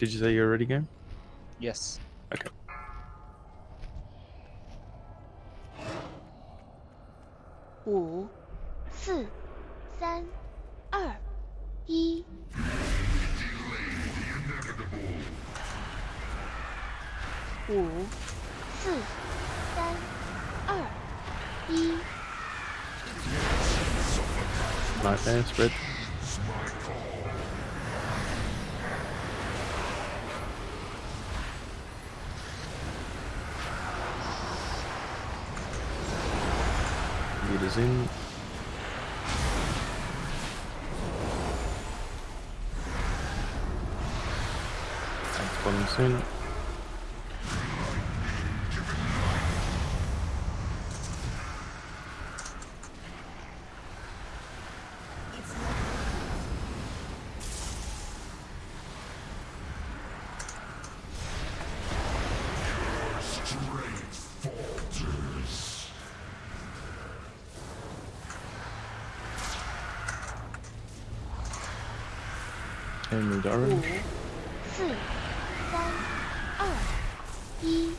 Did you say you're ready, game? Yes. Okay. Wu, si, san, er, yi. Wu, si, san, er, yi. Nice answer, Rich. In. Thanks, bottom soon. And moved 五 orange.、四、三、二、一。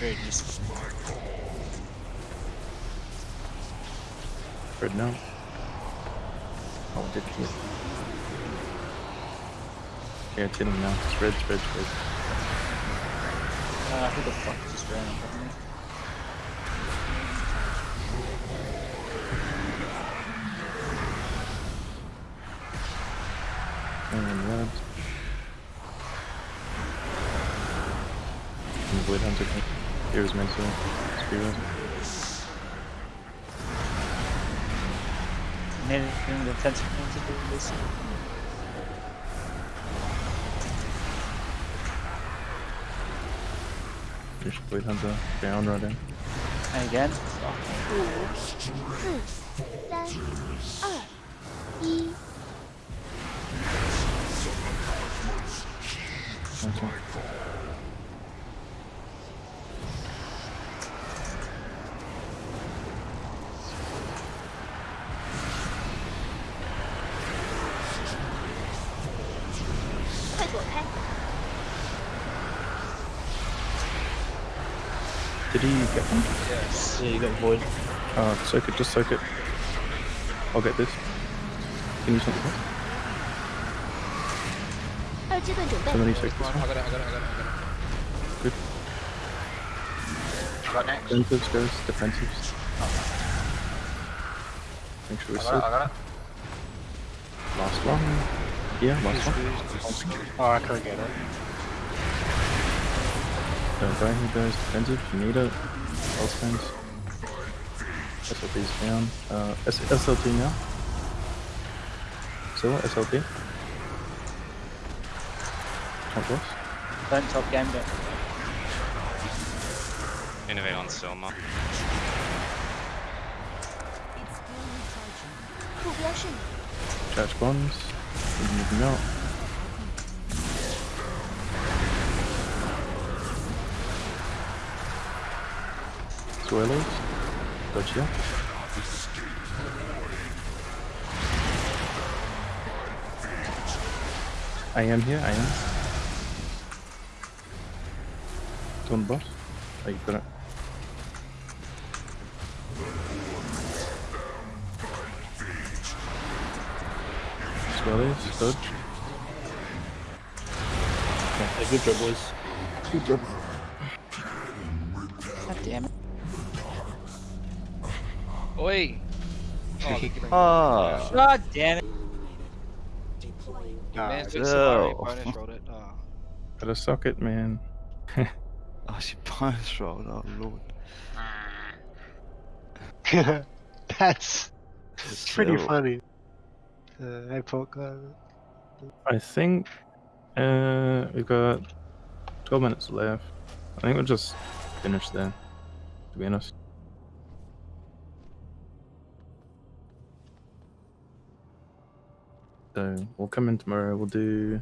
Very decent. Spread now. Oh, did hit. Yeah, it's hitting now. Spread, spread, spread. Uh, who the fuck just ran in front of me? Blade Hunter. It was meant to speedrun. Anything the fence to do this. There's Blade Hunter down. And again. 快躲开！ Did he get one? Yes. Yeah, you got void. Uh, soak it, just soak it. I'll get this. Can you something else? 二阶段准备 Somebody soak this I one. got it, I got it, I got it, I got it. Good. Got next. Defensives, guys. Defensives. Make sure we I got it, soak. I got it. Last one. Yeah, last one. Oh, I couldn't get it. Don't die here, guys. Defensive, you need it. Else things. SLT's down. Uh, S SLT now. So, SLT. Top boss. Don't top Gambit. Innovate on Silma. Charge bombs. Moving out. Swirlies. Dodge here. I am here, I am. The boss. Oh, you it. Swirlies, dodge. Yeah, good job, boys. Good job. God damn it. Oi! Oh, they're giving me- Ah. God damn it. You managed to no. survive, bonus rolled it. Oh. Gotta suck it, man. Oh, she bonus rolled. Oh lord. That's pretty funny. Uh, Epoch, uh, I think uh, we've got 12 minutes left. I think we'll just finish there, to be honest. So we'll come in tomorrow. We'll do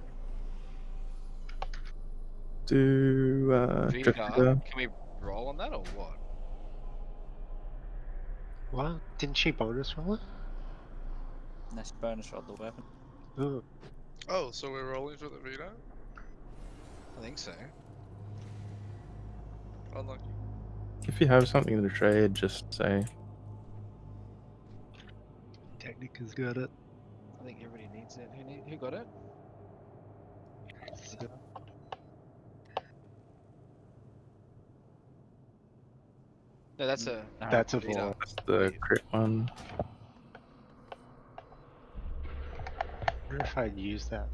do uh, Vega, can we roll on that or what? what? Didn't she bonus roll it? Let's bonus roll the weapon. Ooh, Oh, so we're rolling for the Vita? I think so. Unlucky. If you have something to trade, just say. Technic has got it. I think everybody needs it. Who need, who got it? No, that's a. No, That's a Vita. four. That's the crit one. I wonder if I'd use that.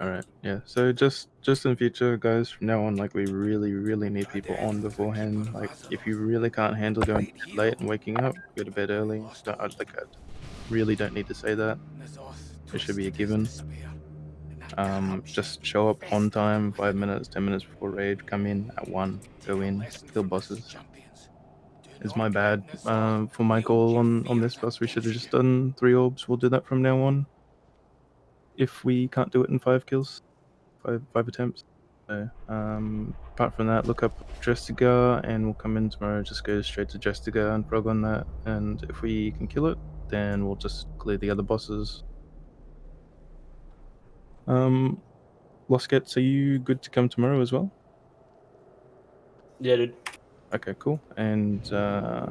All right. Yeah. So just just in future, guys, from now on, like we really, really need people on beforehand. Like if you really can't handle going late and waking up, go to bed early. Don't, like I really don't need to say that. It should be a given. Um, just show up on time, five minutes, ten minutes before raid. Come in at one. Go in, kill bosses. It's my bad uh, for my call on on this bus. We should have just done three orbs. We'll do that from now on. If we can't do it in five kills, five five attempts. So, um, apart from that, look up Drestigar and we'll come in tomorrow. Just go straight to Drestigar and frog on that. And if we can kill it, then we'll just clear the other bosses. Um, Loskets, are you good to come tomorrow as well? Yeah, dude. Okay, cool. And uh,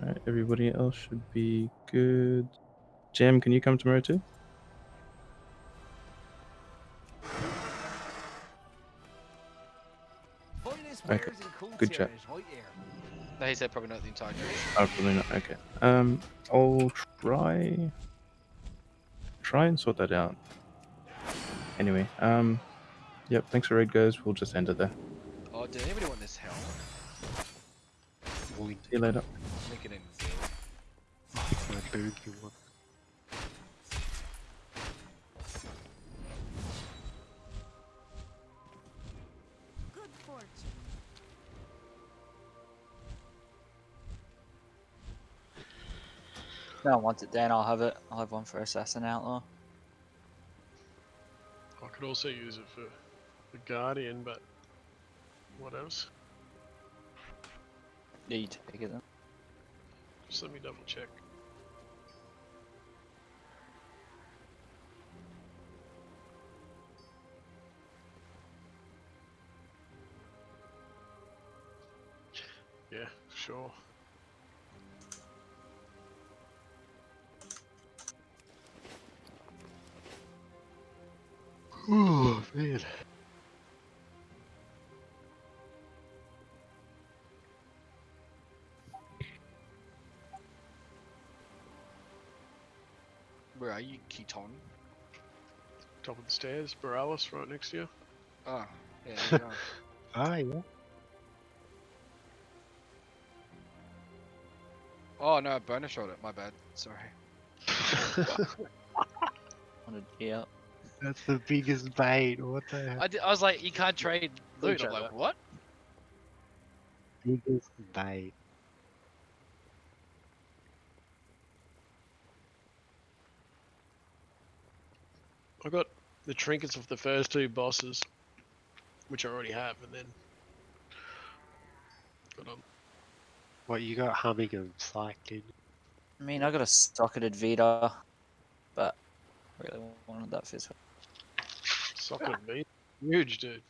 alright, everybody else should be good. Jam, can you come tomorrow too? Okay, good chat. No, he said probably not the entire duration. Oh, probably not. Okay. Um, I'll try. Try and sort that out. Anyway, um, yep. Thanks for raid, guys. We'll just end it there. Oh, did anybody want this helm? Boing, See you later. Make it in my boogie one. Good fortune. No one wants it, Dan. I'll have it. I'll have one for Assassin Outlaw. Could also use it for the Guardian, but what else? Yeah, you take it then. Just let me double check. Oh man. Where are you, Keaton? Top of the stairs, Borealis right next to you. Oh, yeah, there you are. Ah, yeah. Oh no, I bonus rolled it. My bad. Sorry. Wanted G up. That's the biggest bait. What the heck? I, did, I was like, you can't trade loot. I'm like, what? biggest bait. I got the trinkets of the first two bosses, which I already have, and then got um, What you got humming and psych, dude? I mean, I got a socketed Vita, but I really wanted that physical. Meat. Huge, dude.